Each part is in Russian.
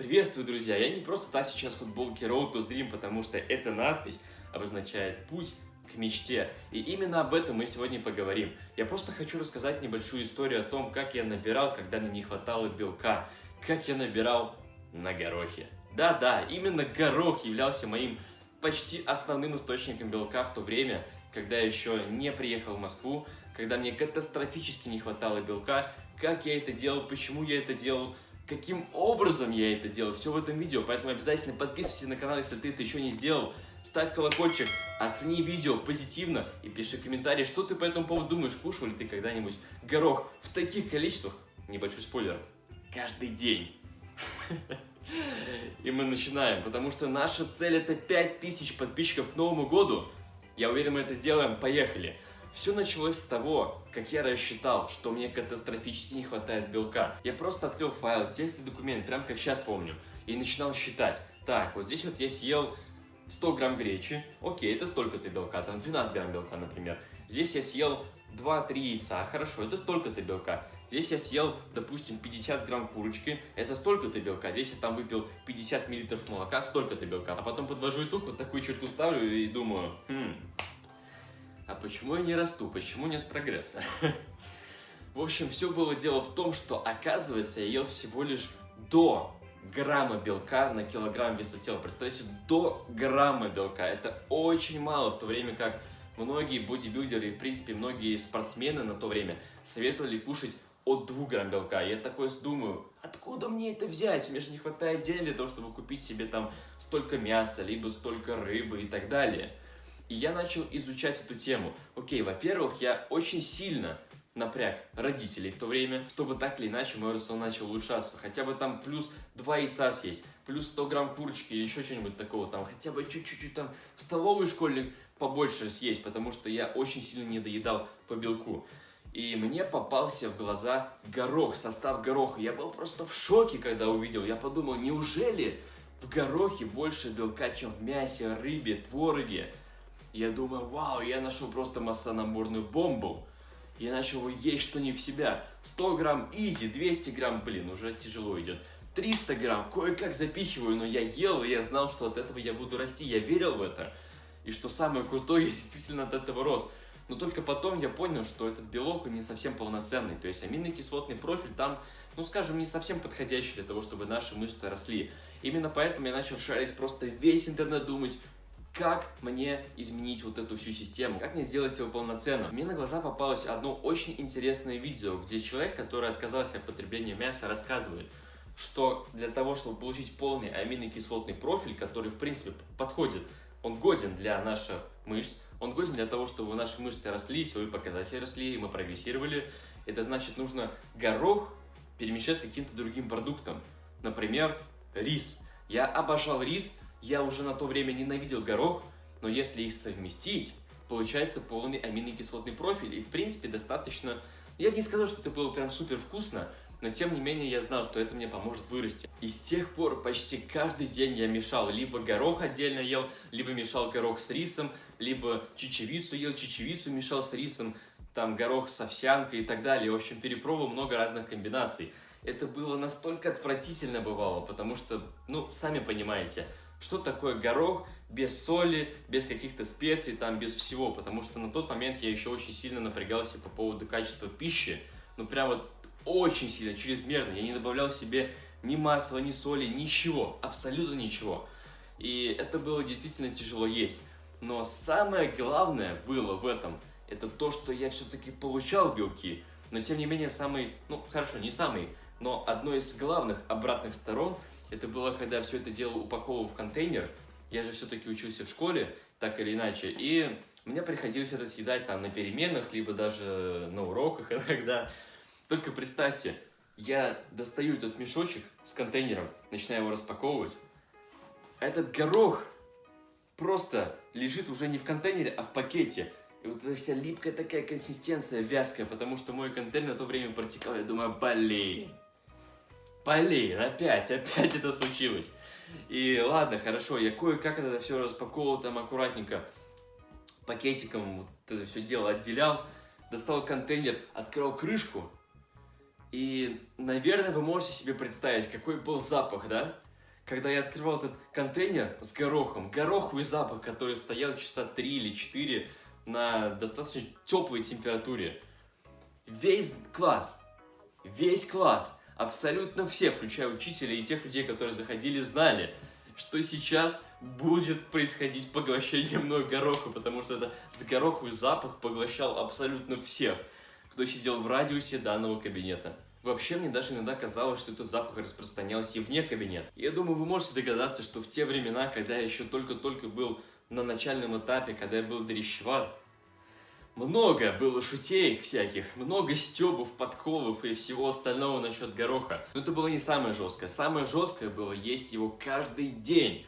Приветствую, друзья! Я не просто так сейчас в футболке Road to Dream, потому что эта надпись обозначает путь к мечте. И именно об этом мы сегодня поговорим. Я просто хочу рассказать небольшую историю о том, как я набирал, когда мне не хватало белка. Как я набирал на горохе. Да-да, именно горох являлся моим почти основным источником белка в то время, когда я еще не приехал в Москву, когда мне катастрофически не хватало белка, как я это делал, почему я это делал, каким образом я это делал, все в этом видео, поэтому обязательно подписывайся на канал, если ты это еще не сделал, ставь колокольчик, оцени видео позитивно и пиши комментарий, что ты по этому поводу думаешь, кушал ли ты когда-нибудь горох в таких количествах, небольшой спойлер, каждый день. И мы начинаем, потому что наша цель это 5000 подписчиков к Новому году. Я уверен, мы это сделаем. Поехали! Все началось с того, как я рассчитал, что мне катастрофически не хватает белка. Я просто открыл файл, текст и документ, прям как сейчас помню, и начинал считать. Так, вот здесь вот я съел 100 грамм гречи, окей, это столько-то белка, там 12 грамм белка, например. Здесь я съел 2-3 яйца, хорошо, это столько-то белка. Здесь я съел, допустим, 50 грамм курочки, это столько-то белка. Здесь я там выпил 50 миллилитров молока, столько-то белка. А потом подвожу итог, вот такую черту ставлю и думаю, хм, а почему я не расту, почему нет прогресса? В общем, все было дело в том, что, оказывается, я ел всего лишь до грамма белка на килограмм веса тела. Представляете, до грамма белка. Это очень мало, в то время как многие бодибилдеры и, в принципе, многие спортсмены на то время советовали кушать от 2 грамм белка. Я такой думаю, откуда мне это взять? Мне же не хватает денег для того, чтобы купить себе там столько мяса, либо столько рыбы и так далее. И я начал изучать эту тему. Окей, во-первых, я очень сильно напряг родителей в то время, чтобы так или иначе мой рацион начал улучшаться. Хотя бы там плюс 2 яйца съесть, плюс 100 грамм курочки или еще что-нибудь такого. Там хотя бы чуть-чуть там в столовой школе побольше съесть, потому что я очень сильно не доедал по белку. И мне попался в глаза горох, состав гороха. Я был просто в шоке, когда увидел. Я подумал, неужели в горохе больше белка, чем в мясе, рыбе, твороге? Я думаю, вау, я нашел просто маслонаборную бомбу. Я начал есть что не в себя. 100 грамм изи, 200 грамм, блин, уже тяжело идет. 300 грамм, кое-как запихиваю, но я ел, и я знал, что от этого я буду расти. Я верил в это. И что самое крутое, я действительно от этого рос. Но только потом я понял, что этот белок не совсем полноценный. То есть аминокислотный профиль там, ну скажем, не совсем подходящий для того, чтобы наши мышцы росли. Именно поэтому я начал шарить просто весь интернет, думать, как мне изменить вот эту всю систему, как мне сделать его полноценно. Мне на глаза попалось одно очень интересное видео, где человек, который отказался от потребления мяса, рассказывает, что для того, чтобы получить полный аминокислотный профиль, который в принципе подходит, он годен для наших мышц, он годен для того, чтобы наши мышцы росли, силовые показатели росли, мы прогрессировали. Это значит, нужно горох перемещать с каким-то другим продуктом. Например, рис. Я обожал рис, я уже на то время ненавидел горох, но если их совместить, получается полный аминокислотный профиль. И в принципе достаточно... Я бы не сказал, что это было прям супер вкусно, но тем не менее я знал, что это мне поможет вырасти. И с тех пор почти каждый день я мешал, либо горох отдельно ел, либо мешал горох с рисом, либо чечевицу ел, чечевицу мешал с рисом, там горох с овсянкой и так далее. В общем, перепробовал много разных комбинаций. Это было настолько отвратительно бывало, потому что, ну, сами понимаете, что такое горох без соли, без каких-то специй, там, без всего, потому что на тот момент я еще очень сильно напрягался по поводу качества пищи, ну, прям вот очень сильно, чрезмерно, я не добавлял себе ни масла, ни соли, ничего, абсолютно ничего. И это было действительно тяжело есть. Но самое главное было в этом, это то, что я все-таки получал белки, но тем не менее самый, ну хорошо, не самый, но одной из главных обратных сторон – это было, когда все это дело упаковывал в контейнер. Я же все-таки учился в школе, так или иначе. И мне приходилось это съедать там на переменах, либо даже на уроках иногда. Только представьте, я достаю этот мешочек с контейнером, начинаю его распаковывать. Этот горох просто лежит уже не в контейнере, а в пакете. И вот эта вся липкая такая консистенция, вязкая, потому что мой контейнер на то время протекал. Я думаю, блин, Блин, опять, опять это случилось. И ладно, хорошо, я кое-как это все распаковывал там аккуратненько, пакетиком вот это все дело отделял, достал контейнер, открыл крышку, и, наверное, вы можете себе представить, какой был запах, да? когда я открывал этот контейнер с горохом, гороховый запах, который стоял часа 3 или 4 на достаточно теплой температуре. Весь класс, весь класс, абсолютно все, включая учителя и тех людей, которые заходили, знали, что сейчас будет происходить поглощение мной гороха, потому что это гороховый запах поглощал абсолютно всех, кто сидел в радиусе данного кабинета. Вообще, мне даже иногда казалось, что этот запах распространялся и вне кабинета. Я думаю, вы можете догадаться, что в те времена, когда я еще только-только был на начальном этапе, когда я был дрещеват, много было шутей всяких, много стебов, подковов и всего остального насчет гороха. Но это было не самое жесткое. Самое жесткое было есть его каждый день.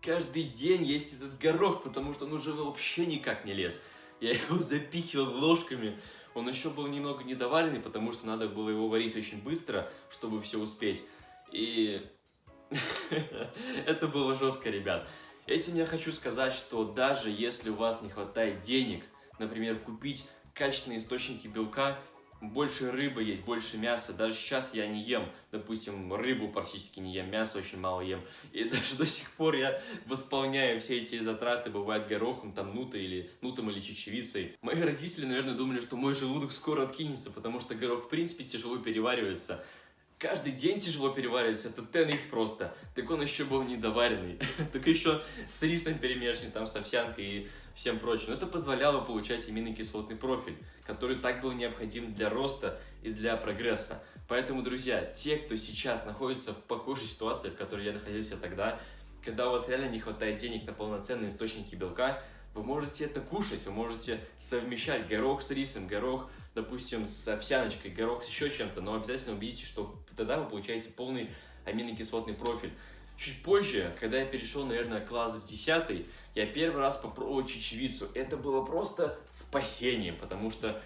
Каждый день есть этот горох, потому что он уже вообще никак не лез. Я его запихивал ложками, он еще был немного недоваренный, потому что надо было его варить очень быстро, чтобы все успеть. И это было жестко, ребят. Этим я хочу сказать, что даже если у вас не хватает денег, например, купить качественные источники белка, больше рыбы есть, больше мяса. Даже сейчас я не ем, допустим, рыбу практически не ем, мясо очень мало ем. И даже до сих пор я восполняю все эти затраты, бывает горохом, там, нутой или, нутом или чечевицей. Мои родители, наверное, думали, что мой желудок скоро откинется, потому что горох, в принципе, тяжело переваривается каждый день тяжело переваривается, это 10 просто. Так он еще был недоваренный, так еще с рисом перемешан, там с овсянкой и всем прочим. Это позволяло получать аминокислотный профиль, который так был необходим для роста и для прогресса. Поэтому, друзья, те, кто сейчас находится в похожей ситуации, в которой я находился тогда, когда у вас реально не хватает денег на полноценные источники белка, вы можете это кушать, вы можете совмещать горох с рисом, горох, допустим, с овсяночкой, горох с еще чем-то, но обязательно убедитесь, что тогда вы получаете полный аминокислотный профиль. Чуть позже, когда я перешел, наверное, класс в 10, я первый раз попробовал чечевицу. Это было просто спасением, потому что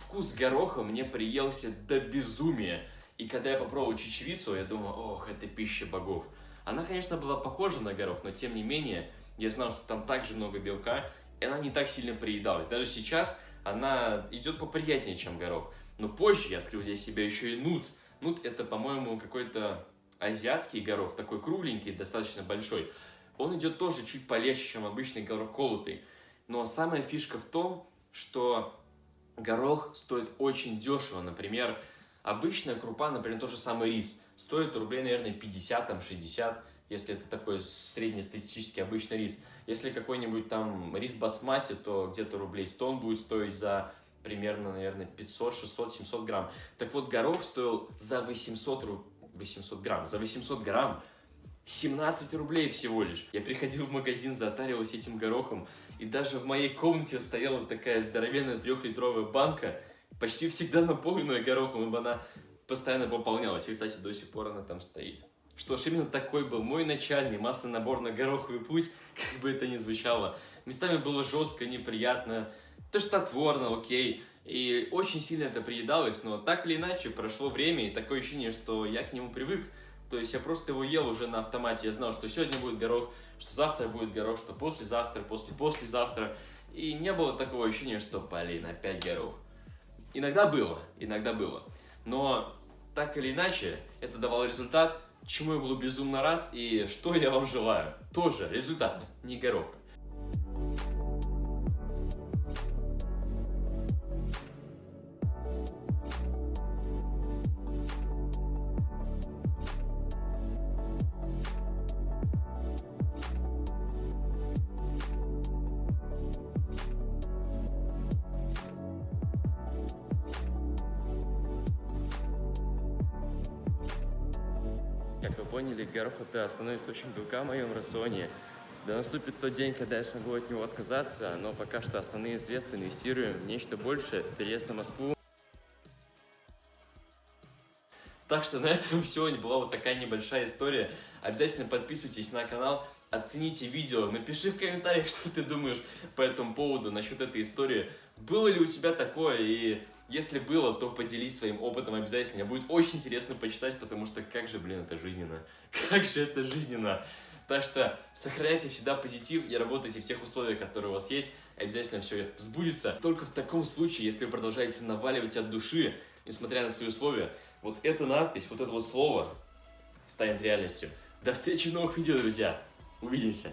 вкус гороха мне приелся до безумия. И когда я попробовал чечевицу, я думал, ох, это пища богов. Она, конечно, была похожа на горох, но тем не менее, я знал, что там также много белка, и она не так сильно приедалась. Даже сейчас она идет поприятнее, чем горох. Но позже я открыл для себя еще и нут. Нут это, по-моему, какой-то азиатский горох, такой кругленький, достаточно большой. Он идет тоже чуть полегче, чем обычный горох колотый. Но самая фишка в том, что горох стоит очень дешево. Например, обычная крупа, например, тот же самый рис, стоит рублей, наверное, 50-60 если это такой среднестатистический обычный рис. Если какой-нибудь там рис басмати, то где-то рублей 100 он будет стоить за примерно, наверное, 500, 600, 700 грамм. Так вот, горох стоил за 800, ру... 800 грамм, за 800 грамм 17 рублей всего лишь. Я приходил в магазин, затаривался этим горохом, и даже в моей комнате стояла такая здоровенная трехлитровая банка, почти всегда наполненная горохом, ибо она постоянно пополнялась. И, кстати, до сих пор она там стоит. Что ж, именно такой был мой начальный массонабор на гороховый путь, как бы это ни звучало. Местами было жестко, неприятно, тошнотворно, окей. И очень сильно это приедалось, но так или иначе прошло время, и такое ощущение, что я к нему привык. То есть я просто его ел уже на автомате. Я знал, что сегодня будет горох, что завтра будет горох, что послезавтра, после-послезавтра. И не было такого ощущения, что, блин, опять горох. Иногда было, иногда было. Но так или иначе, это давало результат, чему я был безумно рад и что я вам желаю. Тоже результат, не гороха. Поняли, горох – это основной источник белка в моем рационе. Да наступит тот день, когда я смогу от него отказаться, но пока что основные средства инвестируем в нечто большее, переезд на Москву. Так что на этом сегодня была вот такая небольшая история. Обязательно подписывайтесь на канал, оцените видео, напиши в комментариях, что ты думаешь по этому поводу, насчет этой истории. Было ли у тебя такое и если было, то поделись своим опытом обязательно. Будет очень интересно почитать, потому что как же, блин, это жизненно. Как же это жизненно. Так что сохраняйте всегда позитив и работайте в тех условиях, которые у вас есть. Обязательно все сбудется. Только в таком случае, если вы продолжаете наваливать от души, несмотря на свои условия, вот эта надпись, вот это вот слово станет реальностью. До встречи в новых видео, друзья. Увидимся.